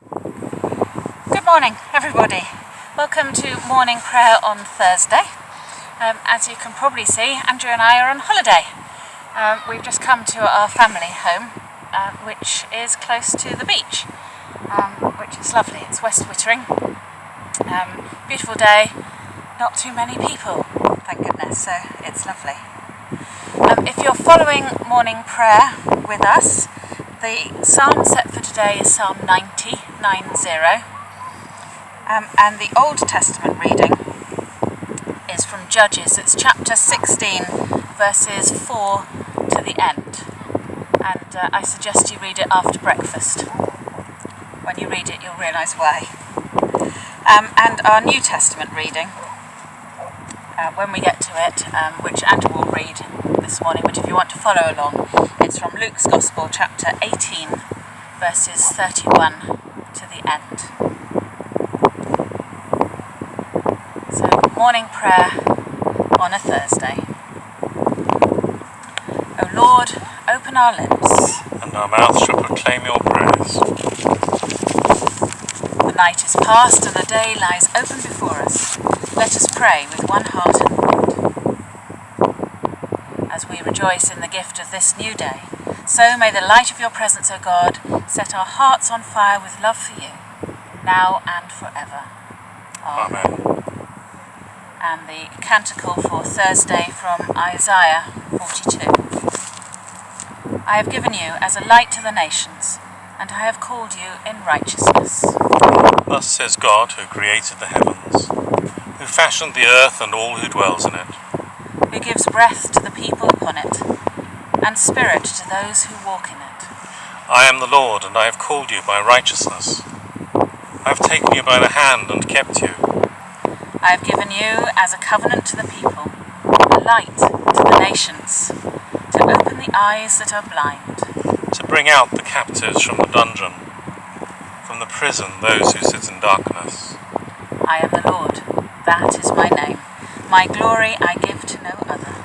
Good morning, everybody. Welcome to morning prayer on Thursday. Um, as you can probably see, Andrew and I are on holiday. Um, we've just come to our family home, uh, which is close to the beach, um, which is lovely. It's West Wittering. Um, beautiful day, not too many people, thank goodness, so it's lovely. Um, if you're following morning prayer with us, the psalm set for today is Psalm 90, 90. Um, and the Old Testament reading is from Judges. It's chapter 16, verses 4 to the end. And uh, I suggest you read it after breakfast. When you read it, you'll realise why. Um, and our New Testament reading, uh, when we get to it, um, which Andrew will read this morning, but if you want to follow along, it's from Luke's Gospel, chapter 18, verses 31 to the end. So, morning prayer on a Thursday. O Lord, open our lips. and our mouths shall proclaim your praise. The night is past and the day lies open before us. Let us pray with one heart and mind. As we rejoice in the gift of this new day, so may the light of your presence, O God, set our hearts on fire with love for you, now and forever. Amen. Amen. And the canticle for Thursday from Isaiah 42. I have given you as a light to the nations, and I have called you in righteousness. Thus says God, who created the heavens, who fashioned the earth and all who dwells in it. who gives breath to the people upon it, and spirit to those who walk in it. I am the Lord, and I have called you by righteousness. I have taken you by the hand and kept you. I have given you as a covenant to the people, a light to the nations, to open the eyes that are blind, to bring out the captives from the dungeon, from the prison those who sit in darkness. I am the Lord, that is my name. My glory I give to no other.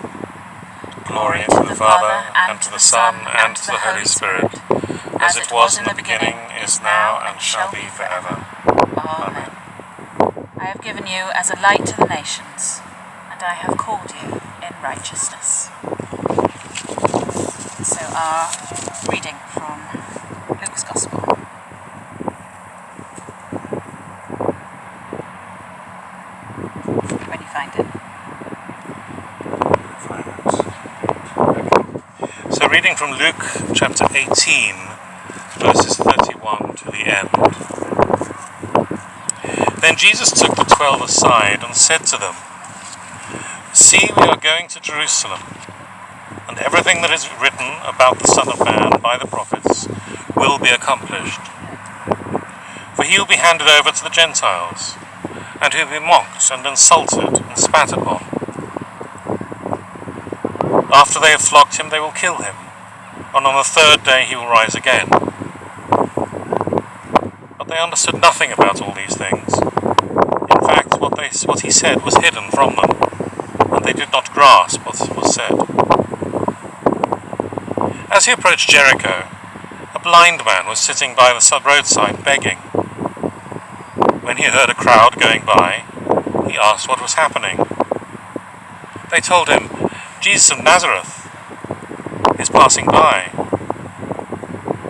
Glory to the Father, and to the Son, and to the Holy Spirit, as it was in the beginning, is now, and shall be forever. I have given you as a light to the nations, and I have called you in righteousness. So, our reading from Luke's Gospel. When you find it. So, reading from Luke chapter 18, verses 31 to the end. Then Jesus took the twelve aside and said to them, See, we are going to Jerusalem, and everything that is written about the Son of Man by the prophets will be accomplished. For he will be handed over to the Gentiles, and he will be mocked and insulted and spat upon. After they have flogged him, they will kill him, and on the third day he will rise again. But they understood nothing about all these things. What, he said was hidden from them, and they did not grasp what was said. As he approached Jericho, a blind man was sitting by the roadside begging. When he heard a crowd going by, he asked what was happening. They told him, Jesus of Nazareth is passing by.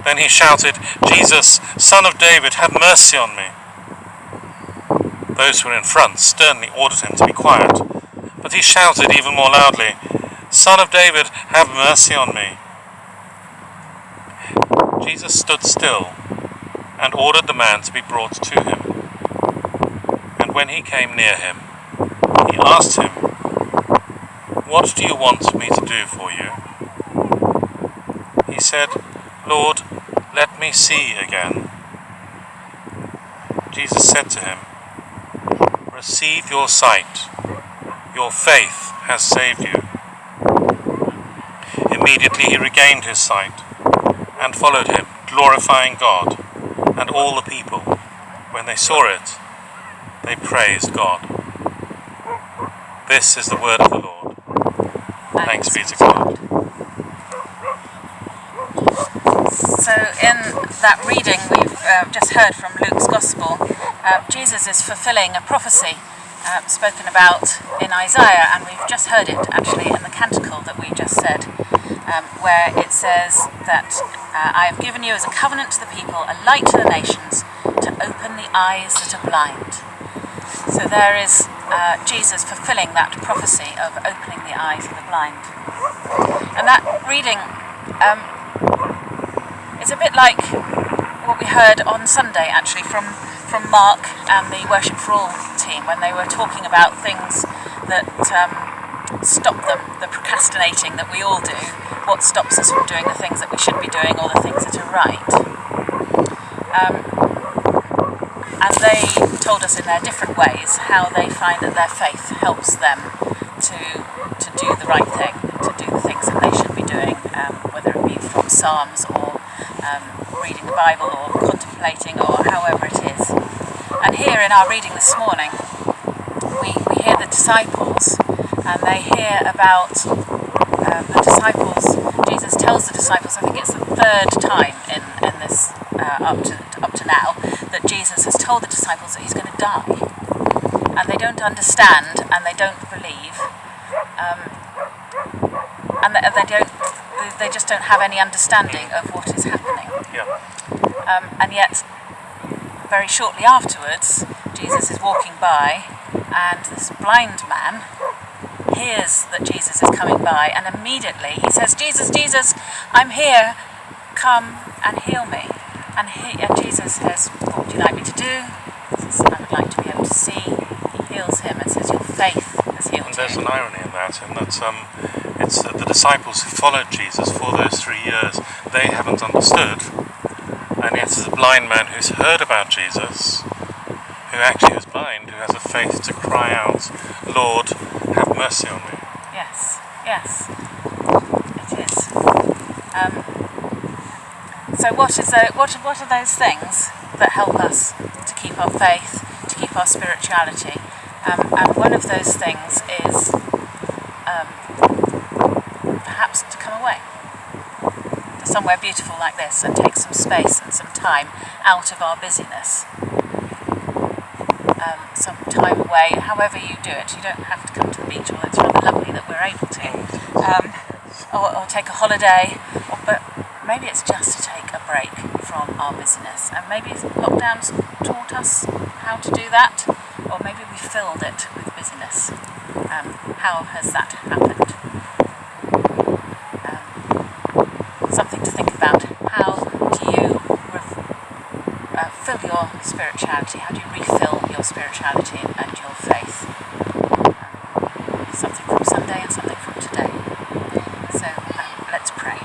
Then he shouted, Jesus, son of David, have mercy on me. Those who were in front sternly ordered him to be quiet, but he shouted even more loudly, Son of David, have mercy on me. Jesus stood still and ordered the man to be brought to him. And when he came near him, he asked him, What do you want me to do for you? He said, Lord, let me see again. Jesus said to him, Receive your sight. Your faith has saved you. Immediately he regained his sight and followed him, glorifying God, and all the people, when they saw it, they praised God. This is the word of the Lord. Thanks be to God. so in that reading we've uh, just heard from Luke's Gospel, uh, Jesus is fulfilling a prophecy uh, spoken about in Isaiah, and we've just heard it actually in the canticle that we just said, um, where it says that uh, I have given you as a covenant to the people, a light to the nations, to open the eyes that are blind. So there is uh, Jesus fulfilling that prophecy of opening the eyes of the blind. And that reading um, is a bit like what we heard on Sunday actually from from Mark and the Worship for All team when they were talking about things that um, stop them, the procrastinating that we all do, what stops us from doing the things that we should be doing or the things that are right. Um, and they told us in their different ways how they find that their faith helps them to to do the right thing, to do the things that they should be doing, um, whether it be from Psalms or um, reading the Bible or or however it is. And here in our reading this morning, we, we hear the disciples and they hear about um, the disciples. Jesus tells the disciples, I think it's the third time in, in this uh, up, to, up to now, that Jesus has told the disciples that he's going to die. And they don't understand and they don't believe. Um, and they don't they just don't have any understanding of what is happening. Um, and yet, very shortly afterwards, Jesus is walking by, and this blind man hears that Jesus is coming by, and immediately he says, Jesus, Jesus, I'm here, come and heal me. And, he, and Jesus says, What would you like me to do? He says, I would like to be able to see. He heals him and says, Your faith has healed And there's you. an irony in that, in that um, it's that the disciples who followed Jesus for those three years, they haven't understood. And yet, as a blind man who's heard about Jesus, who actually is blind, who has a faith to cry out, Lord, have mercy on me. Yes, yes, it is. Um, so, what is the, what what are those things that help us to keep our faith, to keep our spirituality? Um, and one of those things is um, perhaps to come away to somewhere beautiful like this and take some space and some time out of our busyness. Um, some time away, however you do it. You don't have to come to the beach, although it's rather lovely that we're able to. Um, or, or take a holiday, or, but maybe it's just to take a break from our busyness. And maybe lockdowns taught us how to do that, or maybe we filled it with busyness. Um, how has that happened? Um, something to think about. How do you rev- uh, fill spirituality? How do you refill your spirituality and your faith? Something from Sunday and something from today. So um, let's pray.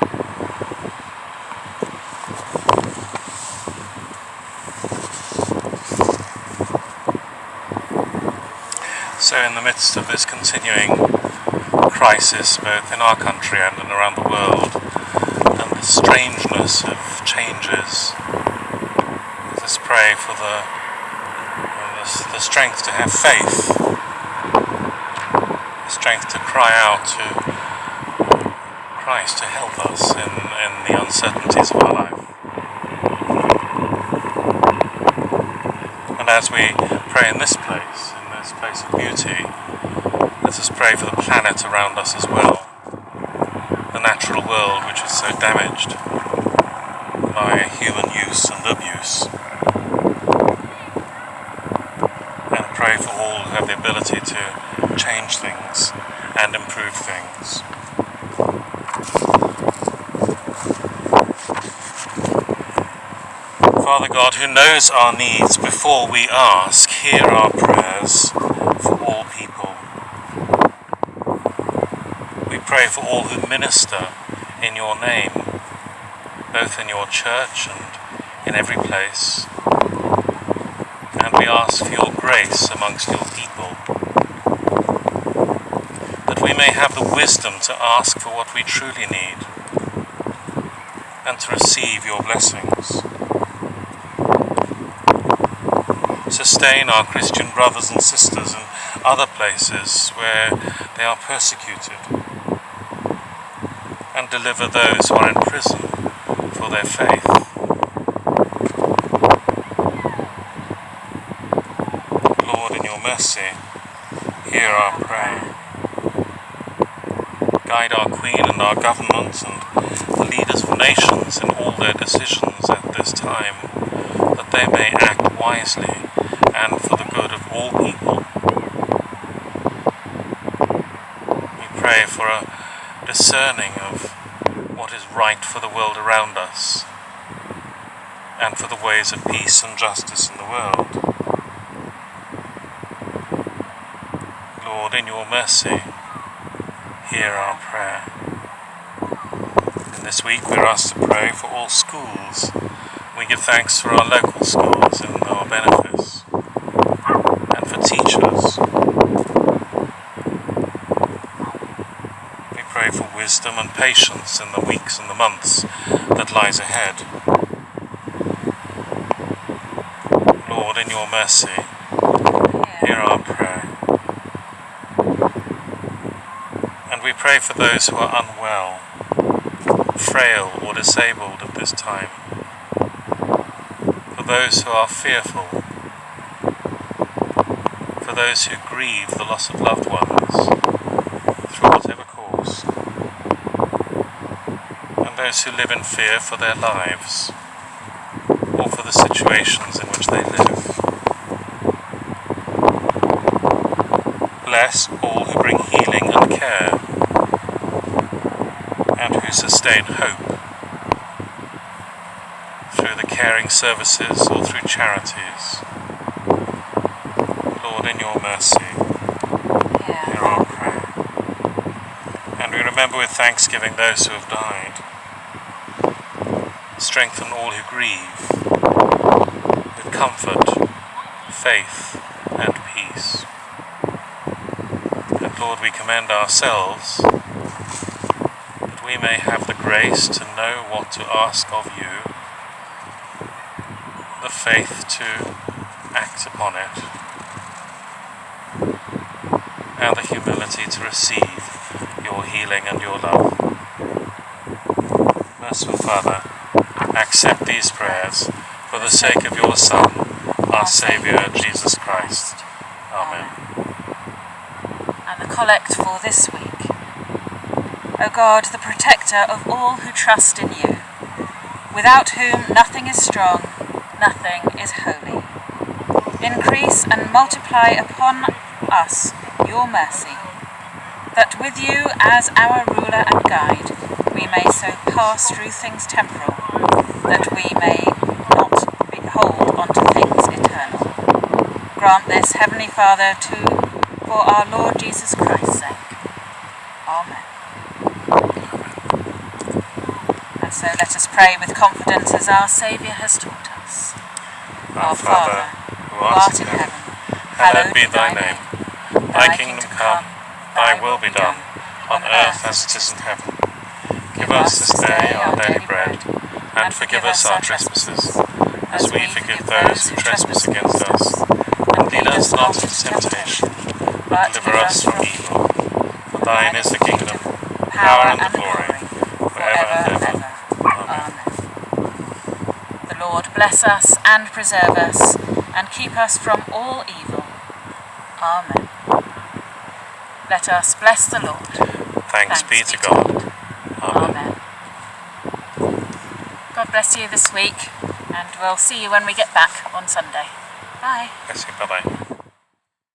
So, in the midst of this continuing crisis, both in our country and around the world, and the strangeness of changes, let us pray for the, the, the strength to have faith, the strength to cry out to Christ to help us in, in the uncertainties of our life. And as we pray in this place, in this place of beauty, let us pray for the planet around us as well, the natural world which is so damaged by human use and abuse. For all who have the ability to change things and improve things. Father God, who knows our needs before we ask, hear our prayers for all people. We pray for all who minister in your name, both in your church and in every place. We ask for your grace amongst your people, that we may have the wisdom to ask for what we truly need and to receive your blessings. sustain our Christian brothers and sisters in other places where they are persecuted, and deliver those who are in prison for their faith. Lord, in your mercy, hear our prayer. Guide our Queen and our governments and the leaders of nations in all their decisions at this time, that they may act wisely and for the good of all people. We pray for a discerning of what is right for the world around us and for the ways of peace and justice in the world. Lord, in your mercy, hear our prayer. And this week we're asked to pray for all schools. We give thanks for our local schools in our benefice, and for teachers. We pray for wisdom and patience in the weeks and the months that lies ahead. Lord, in your mercy, hear our prayer. And we pray for those who are unwell, frail or disabled at this time, for those who are fearful, for those who grieve the loss of loved ones through whatever cause, and those who live in fear for their lives or for the situations in which they live. Bless all who bring healing and care and who sustain hope through the caring services or through charities. Lord, in your mercy, hear our prayer. And we remember with thanksgiving those who have died. Strengthen all who grieve with comfort, faith, and peace. And Lord, we commend ourselves we may have the grace to know what to ask of you, the faith to act upon it, and the humility to receive your healing and your love. Merciful Father, accept these prayers for the sake of your Son, our Saviour, Jesus Christ. Amen. And the collect for this week. O God, the protector of all who trust in you, without whom nothing is strong, nothing is holy. Increase and multiply upon us your mercy, that with you as our ruler and guide, we may so pass through things temporal, that we may not be hold on to things eternal. Grant this, Heavenly Father, to for our Lord Jesus Christ's sake. Amen. And so let us pray with confidence as our Saviour has taught us. Our Father, who art in heaven, hallowed be thy name. Thy kingdom come, thy will be done, on earth as it is in heaven. Give us this day our daily bread, and forgive us our trespasses, as we forgive those who trespass against us. And lead us not into temptation, but deliver us from evil. For thine is the kingdom, power, and the glory, forever and ever. Amen. The Lord bless us and preserve us, and keep us from all evil. Amen. Let us bless the Lord. Thanks be to God. Amen. Amen. God bless you this week, and we'll see you when we get back on Sunday. Bye. Bless you. Bye bye.